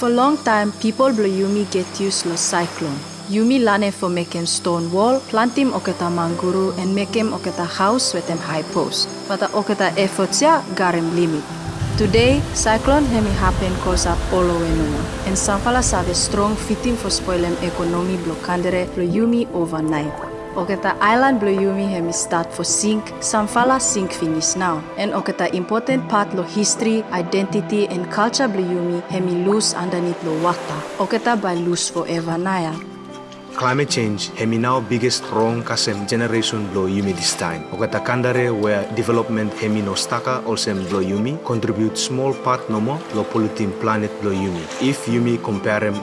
For a long time, people blo Yumi get used lo cyclone. Yumi lane for him stone wall, plant him oketa manguru, and make oketa house with him high post. But the oketa efforts ya got him limit. Today, cyclone hemi happen cause up all over and Sanfala have a strong fitting for spoil him economy blo kandere blo Yumi overnight. Oketa island blo Yumi hemi start for sink, Sanfala sink finish now. And oketa important part lo history, identity and culture blo Yumi hemi lose underneath lo water. Oketa by lose forever naya. Climate change hemi now biggest wrong kasem generation blow yumi this time. Okata kandare where development hemi no staka olsem blow yumi contribute small part nomo lo polluting planet blow yumi. If yumi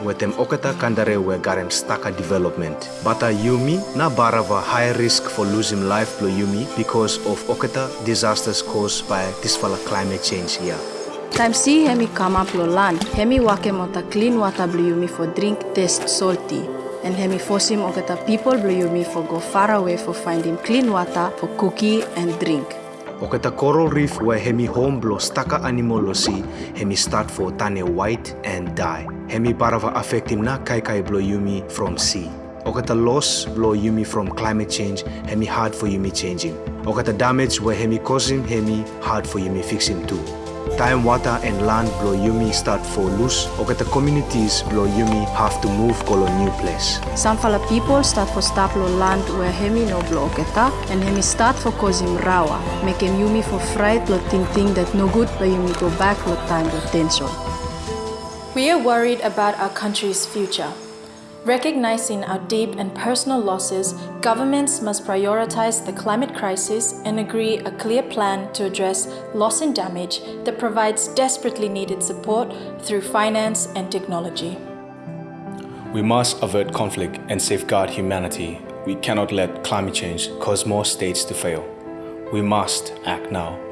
with them okata kandare where garem staka development. Bata yumi na barava high risk for losing life blow yumi because of okata disasters caused by this fala climate change here. Time see hemi come up lo land, hemi wake mota clean water blo Yumi for drink taste salty. And hemi force him oketa people blo Yumi for go far away for finding clean water for cookie and drink. Okata coral reef where hemi home blow staka animal lo si hemi start for tane white and die. Hemi barava affect him na kai kai blow yumi from sea. Okata loss blow yumi from climate change hemi hard for yumi changing. Okata damage where hemi causing hemi hard for yumi fixing too. Time water and land blow yumi start for loose. Okata communities blow yumi have to move go a new place. Some Sanfala people start for stop lo land where hemi no blo oketa and hemi start for cause him rawa, make him Yumi for fright lo ting ting that no good but Yumi go back lo time lo tension. We are worried about our country's future. Recognizing our deep and personal losses, governments must prioritize the climate crisis and agree a clear plan to address loss and damage that provides desperately needed support through finance and technology. We must avert conflict and safeguard humanity. We cannot let climate change cause more states to fail. We must act now.